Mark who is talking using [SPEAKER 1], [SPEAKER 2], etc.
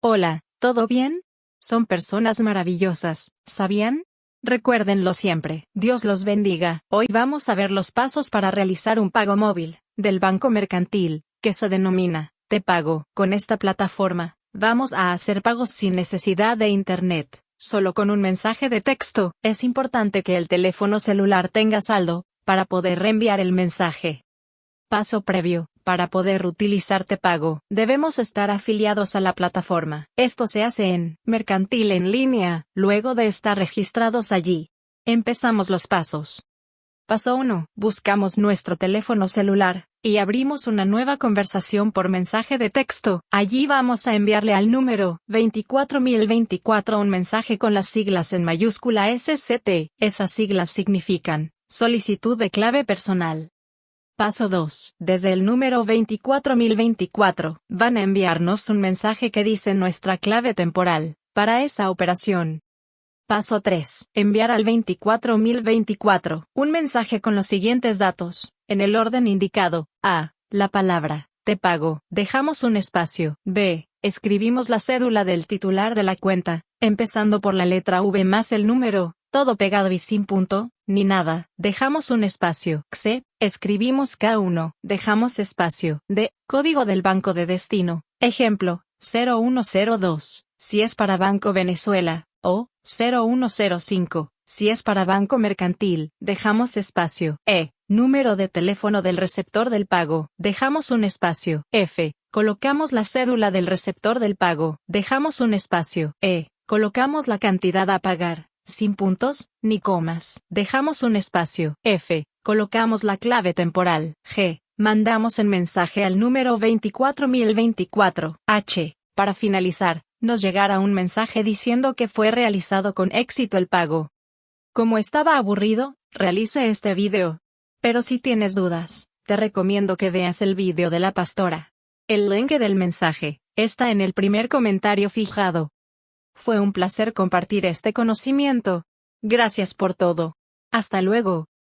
[SPEAKER 1] Hola, ¿todo bien? Son personas maravillosas, ¿sabían? Recuérdenlo siempre. Dios los bendiga. Hoy vamos a ver los pasos para realizar un pago móvil, del banco mercantil, que se denomina, Te Pago. Con esta plataforma, vamos a hacer pagos sin necesidad de Internet, solo con un mensaje de texto. Es importante que el teléfono celular tenga saldo, para poder reenviar el mensaje. Paso previo, para poder utilizar Te Pago, debemos estar afiliados a la plataforma. Esto se hace en Mercantil en línea, luego de estar registrados allí. Empezamos los pasos. Paso 1. Buscamos nuestro teléfono celular, y abrimos una nueva conversación por mensaje de texto. Allí vamos a enviarle al número 24024 un mensaje con las siglas en mayúscula SCT. Esas siglas significan solicitud de clave personal. Paso 2. Desde el número 24024, van a enviarnos un mensaje que dice nuestra clave temporal, para esa operación. Paso 3. Enviar al 24024, un mensaje con los siguientes datos, en el orden indicado. A. La palabra, te pago. Dejamos un espacio. B. Escribimos la cédula del titular de la cuenta, empezando por la letra V más el número, todo pegado y sin punto, ni nada, dejamos un espacio. C, escribimos K1, dejamos espacio. D, código del banco de destino. Ejemplo, 0102, si es para Banco Venezuela, o 0105, si es para Banco Mercantil, dejamos espacio. E, número de teléfono del receptor del pago, dejamos un espacio. F, colocamos la cédula del receptor del pago, dejamos un espacio. E, colocamos la cantidad a pagar sin puntos, ni comas. Dejamos un espacio. F. Colocamos la clave temporal. G. Mandamos el mensaje al número 24024. H. Para finalizar, nos llegará un mensaje diciendo que fue realizado con éxito el pago. Como estaba aburrido, realice este video. Pero si tienes dudas, te recomiendo que veas el video de la pastora. El link del mensaje está en el primer comentario fijado. Fue un placer compartir este conocimiento. Gracias por todo. Hasta luego.